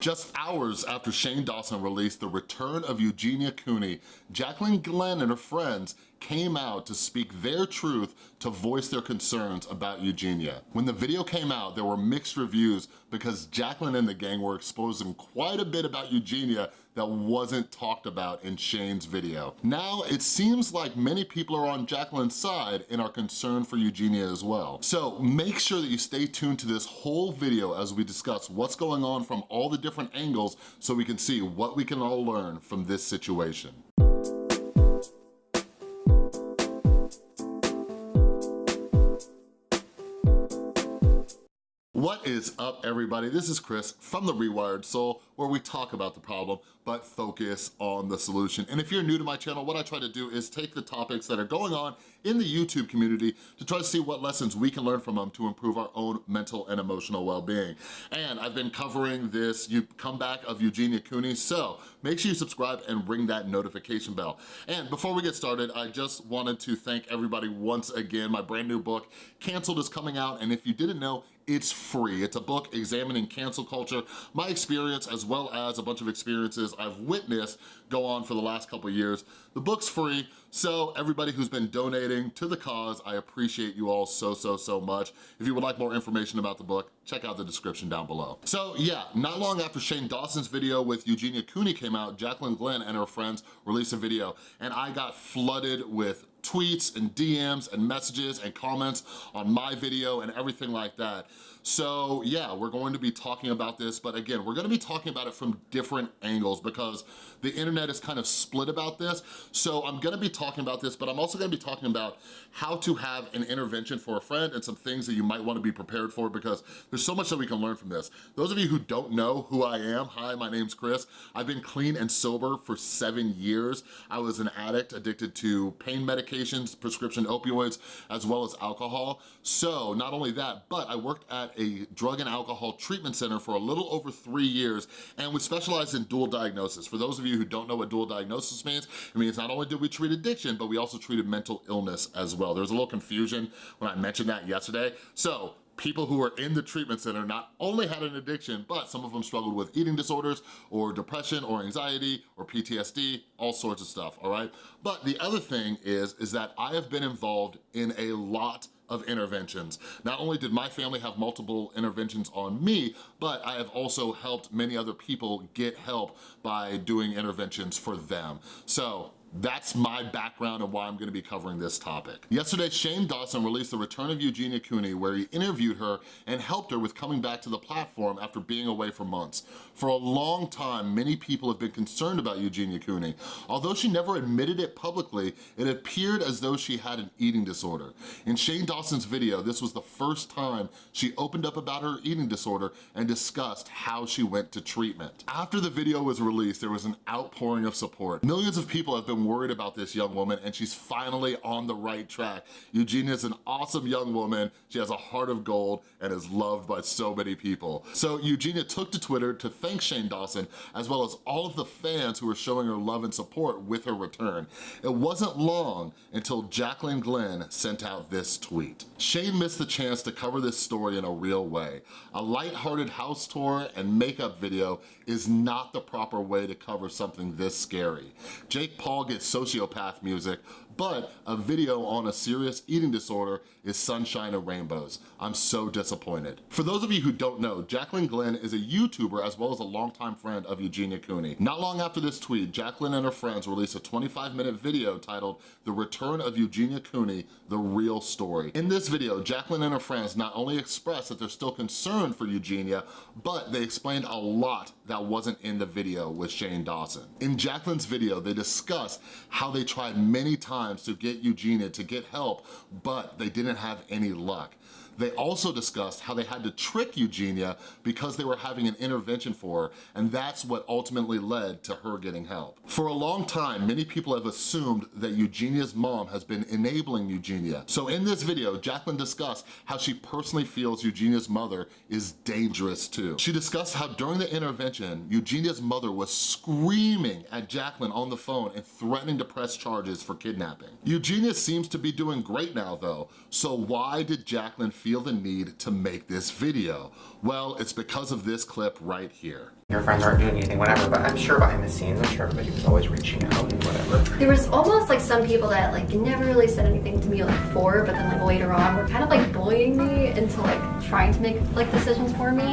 Just hours after Shane Dawson released The Return of Eugenia Cooney, Jaclyn Glenn and her friends came out to speak their truth to voice their concerns about Eugenia. When the video came out, there were mixed reviews because Jaclyn and the gang were exposing quite a bit about Eugenia that wasn't talked about in Shane's video. Now, it seems like many people are on Jaclyn's side and are concerned for Eugenia as well. So make sure that you stay tuned to this whole video as we discuss what's going on from all the different angles so we can see what we can all learn from this situation. Is up, everybody? This is Chris from The Rewired Soul, where we talk about the problem, but focus on the solution. And if you're new to my channel, what I try to do is take the topics that are going on in the YouTube community to try to see what lessons we can learn from them to improve our own mental and emotional well-being. And I've been covering this comeback of Eugenia Cooney, so make sure you subscribe and ring that notification bell. And before we get started, I just wanted to thank everybody once again. My brand new book, Canceled, is coming out, and if you didn't know, it's free. It's a book examining cancel culture, my experience as well as a bunch of experiences I've witnessed go on for the last couple years. The book's free, so everybody who's been donating to the cause, I appreciate you all so, so, so much. If you would like more information about the book, check out the description down below. So yeah, not long after Shane Dawson's video with Eugenia Cooney came out, Jaclyn Glenn and her friends released a video, and I got flooded with tweets and DMs and messages and comments on my video and everything like that. So yeah, we're going to be talking about this, but again, we're gonna be talking about it from different angles because the internet is kind of split about this. So I'm gonna be talking about this, but I'm also gonna be talking about how to have an intervention for a friend and some things that you might wanna be prepared for because there's so much that we can learn from this. Those of you who don't know who I am, hi, my name's Chris. I've been clean and sober for seven years. I was an addict addicted to pain medications, prescription opioids, as well as alcohol. So not only that, but I worked at a drug and alcohol treatment center for a little over three years and we specialized in dual diagnosis. For those of you who don't know what dual diagnosis means, it means not only did we treat addiction, but we also treated mental illness as well. There was a little confusion when I mentioned that yesterday. So people who were in the treatment center not only had an addiction, but some of them struggled with eating disorders or depression or anxiety or PTSD, all sorts of stuff, all right? But the other thing is, is that I have been involved in a lot of interventions. Not only did my family have multiple interventions on me, but I have also helped many other people get help by doing interventions for them. So that's my background and why I'm gonna be covering this topic. Yesterday, Shane Dawson released The Return of Eugenia Cooney where he interviewed her and helped her with coming back to the platform after being away for months. For a long time, many people have been concerned about Eugenia Cooney. Although she never admitted it publicly, it appeared as though she had an eating disorder. In Shane Dawson's video, this was the first time she opened up about her eating disorder and discussed how she went to treatment. After the video was released, there was an outpouring of support. Millions of people have been been worried about this young woman and she's finally on the right track. Eugenia is an awesome young woman. She has a heart of gold and is loved by so many people. So Eugenia took to Twitter to thank Shane Dawson as well as all of the fans who were showing her love and support with her return. It wasn't long until Jaclyn Glenn sent out this tweet. Shane missed the chance to cover this story in a real way. A light-hearted house tour and makeup video is not the proper way to cover something this scary. Jake Paul get sociopath music, but a video on a serious eating disorder is sunshine and rainbows. I'm so disappointed. For those of you who don't know, Jaclyn Glenn is a YouTuber as well as a longtime friend of Eugenia Cooney. Not long after this tweet, Jaclyn and her friends released a 25 minute video titled The Return of Eugenia Cooney, The Real Story. In this video, Jaclyn and her friends not only expressed that they're still concerned for Eugenia, but they explained a lot that wasn't in the video with Shane Dawson. In Jaclyn's video, they discussed how they tried many times to get Eugenia to get help, but they didn't have any luck. They also discussed how they had to trick Eugenia because they were having an intervention for her, and that's what ultimately led to her getting help. For a long time, many people have assumed that Eugenia's mom has been enabling Eugenia. So in this video, Jaclyn discussed how she personally feels Eugenia's mother is dangerous too. She discussed how during the intervention, Eugenia's mother was screaming at Jaclyn on the phone and threatening to press charges for kidnapping. Eugenia seems to be doing great now though, so why did Jaclyn feel feel the need to make this video? Well, it's because of this clip right here. Your friends aren't doing anything, whatever, but I'm sure behind the scenes, I'm sure everybody was always reaching out and whatever. There was almost like some people that like never really said anything to me like before, but then like later on were kind of like bullying me into like trying to make like decisions for me.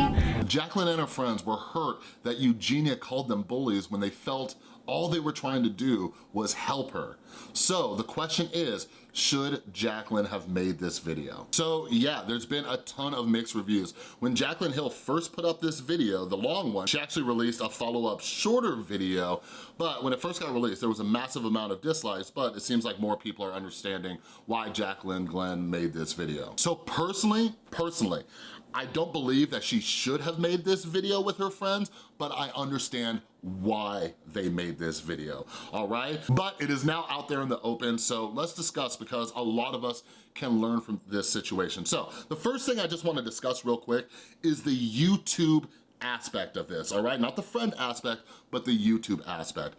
Jaclyn and her friends were hurt that Eugenia called them bullies when they felt all they were trying to do was help her. So the question is, should Jaclyn have made this video? So yeah, there's been a ton of mixed reviews. When Jacqueline Hill first put up this video, the long one, she actually released a follow-up shorter video, but when it first got released, there was a massive amount of dislikes, but it seems like more people are understanding why Jaclyn Glenn made this video. So personally, personally, I don't believe that she should have made this video with her friends, but I understand why they made this video, all right? But it is now out there in the open, so let's discuss because a lot of us can learn from this situation. So the first thing I just wanna discuss real quick is the YouTube aspect of this, all right? Not the friend aspect, but the YouTube aspect.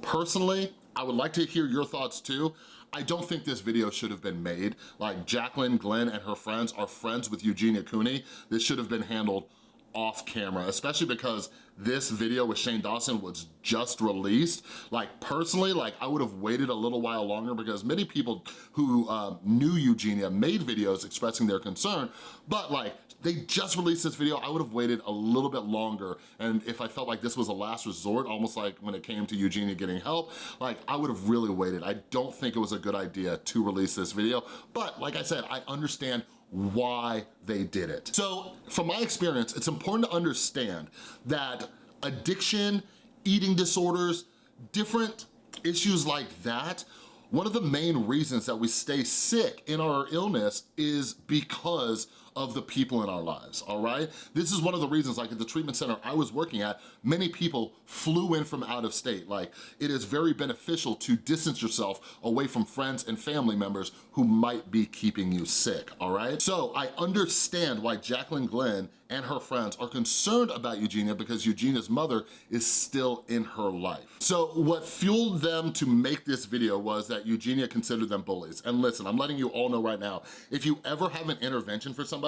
Personally, I would like to hear your thoughts too. I don't think this video should have been made. Like Jaclyn Glenn and her friends are friends with Eugenia Cooney. This should have been handled off camera, especially because this video with Shane Dawson was just released. Like personally, like I would have waited a little while longer because many people who uh, knew Eugenia made videos expressing their concern, but like they just released this video, I would have waited a little bit longer. And if I felt like this was a last resort, almost like when it came to Eugenia getting help, like I would have really waited. I don't think it was a good idea to release this video. But like I said, I understand why they did it. So from my experience, it's important to understand that addiction, eating disorders, different issues like that, one of the main reasons that we stay sick in our illness is because of the people in our lives, all right? This is one of the reasons, like at the treatment center I was working at, many people flew in from out of state. Like, it is very beneficial to distance yourself away from friends and family members who might be keeping you sick, all right? So I understand why Jaclyn Glenn and her friends are concerned about Eugenia because Eugenia's mother is still in her life. So what fueled them to make this video was that Eugenia considered them bullies. And listen, I'm letting you all know right now, if you ever have an intervention for somebody,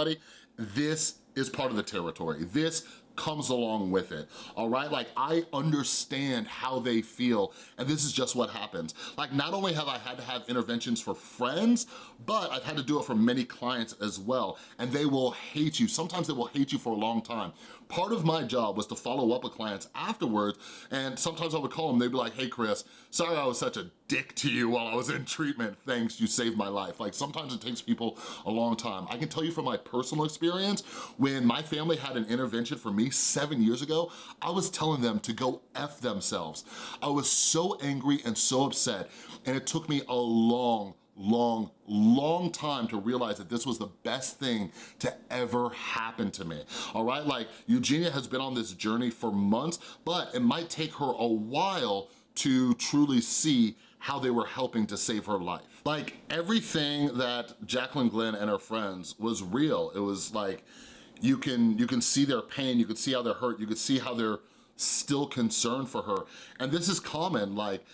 this is part of the territory. This comes along with it, all right? Like, I understand how they feel, and this is just what happens. Like, not only have I had to have interventions for friends, but I've had to do it for many clients as well, and they will hate you. Sometimes they will hate you for a long time. Part of my job was to follow up with clients afterwards, and sometimes I would call them, they'd be like, hey, Chris, sorry I was such a dick to you while I was in treatment. Thanks, you saved my life. Like, sometimes it takes people a long time. I can tell you from my personal experience, when my family had an intervention for me seven years ago, I was telling them to go F themselves. I was so angry and so upset, and it took me a long, long, long time to realize that this was the best thing to ever happen to me, all right? Like, Eugenia has been on this journey for months, but it might take her a while to truly see how they were helping to save her life. Like, everything that Jaclyn Glenn and her friends was real. It was like, you can, you can see their pain, you can see how they're hurt, you can see how they're still concerned for her. And this is common, like,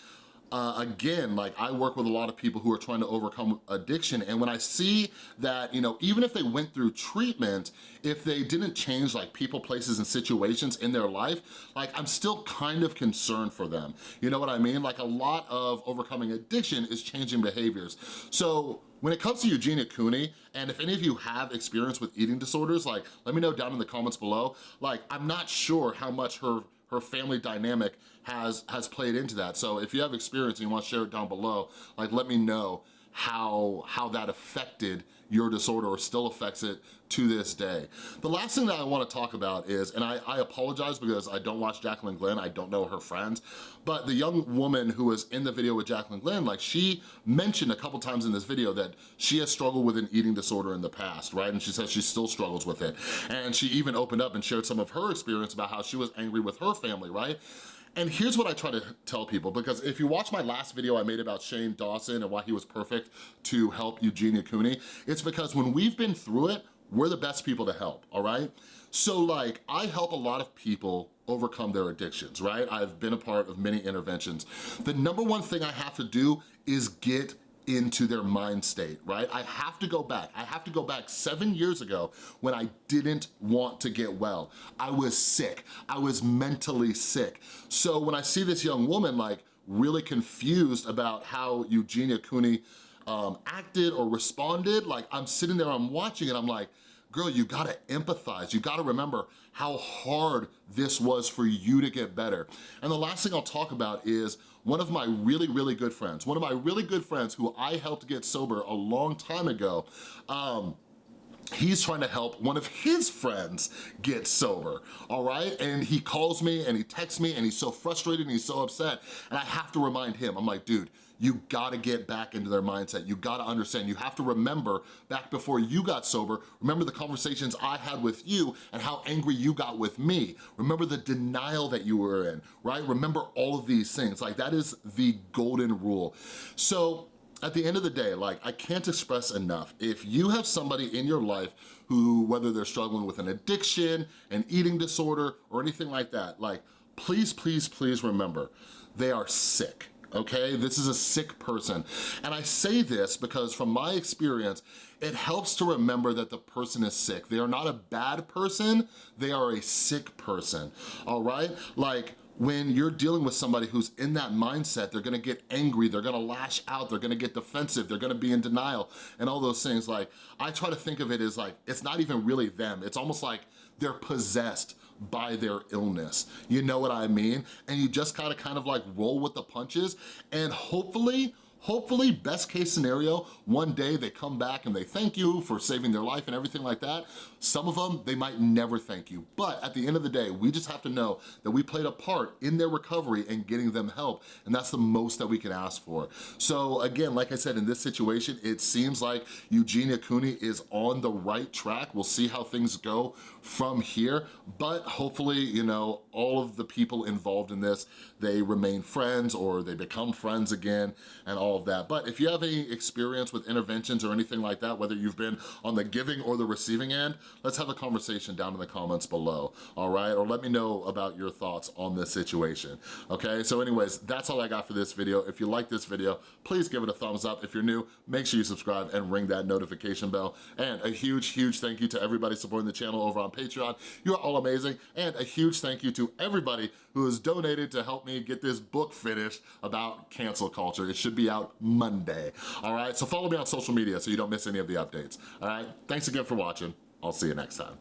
uh, again, like I work with a lot of people who are trying to overcome addiction and when I see that, you know, even if they went through treatment, if they didn't change like people, places, and situations in their life, like I'm still kind of concerned for them. You know what I mean? Like a lot of overcoming addiction is changing behaviors. So when it comes to Eugenia Cooney, and if any of you have experience with eating disorders, like let me know down in the comments below. Like I'm not sure how much her her family dynamic has, has played into that. So if you have experience and you wanna share it down below, like let me know how, how that affected your disorder or still affects it to this day. The last thing that I wanna talk about is, and I, I apologize because I don't watch Jaclyn Glenn, I don't know her friends, but the young woman who was in the video with Jaclyn Glenn, like she mentioned a couple times in this video that she has struggled with an eating disorder in the past, right? And she says she still struggles with it. And she even opened up and shared some of her experience about how she was angry with her family, right? And here's what I try to tell people, because if you watch my last video I made about Shane Dawson and why he was perfect to help Eugenia Cooney, it's because when we've been through it, we're the best people to help, all right? So like, I help a lot of people overcome their addictions, right? I've been a part of many interventions. The number one thing I have to do is get into their mind state, right? I have to go back. I have to go back seven years ago when I didn't want to get well. I was sick. I was mentally sick. So when I see this young woman like really confused about how Eugenia Cooney um, acted or responded, like I'm sitting there, I'm watching it, I'm like, girl, you gotta empathize. You gotta remember how hard this was for you to get better. And the last thing I'll talk about is one of my really, really good friends, one of my really good friends who I helped get sober a long time ago, um, he's trying to help one of his friends get sober, all right? And he calls me and he texts me and he's so frustrated and he's so upset. And I have to remind him, I'm like, dude, you gotta get back into their mindset. You gotta understand. You have to remember back before you got sober, remember the conversations I had with you and how angry you got with me. Remember the denial that you were in, right? Remember all of these things. Like that is the golden rule. So at the end of the day, like I can't express enough, if you have somebody in your life who, whether they're struggling with an addiction, an eating disorder, or anything like that, like please, please, please remember, they are sick okay? This is a sick person. And I say this because from my experience, it helps to remember that the person is sick. They are not a bad person, they are a sick person, all right? Like, when you're dealing with somebody who's in that mindset, they're gonna get angry, they're gonna lash out, they're gonna get defensive, they're gonna be in denial, and all those things. Like, I try to think of it as like, it's not even really them. It's almost like they're possessed by their illness. You know what I mean? And you just gotta kind of like roll with the punches and hopefully, Hopefully, best case scenario, one day they come back and they thank you for saving their life and everything like that. Some of them, they might never thank you. But at the end of the day, we just have to know that we played a part in their recovery and getting them help. And that's the most that we can ask for. So again, like I said, in this situation, it seems like Eugenia Cooney is on the right track. We'll see how things go from here. But hopefully, you know, all of the people involved in this, they remain friends or they become friends again and all of that. But if you have any experience with interventions or anything like that, whether you've been on the giving or the receiving end, let's have a conversation down in the comments below, all right? Or let me know about your thoughts on this situation, okay? So anyways, that's all I got for this video. If you like this video, please give it a thumbs up. If you're new, make sure you subscribe and ring that notification bell. And a huge, huge thank you to everybody supporting the channel over on Patreon. You're all amazing. And a huge thank you to everybody who has donated to help me get this book finished about cancel culture. It should be out Monday, all right? So follow me on social media so you don't miss any of the updates, all right? Thanks again for watching. I'll see you next time.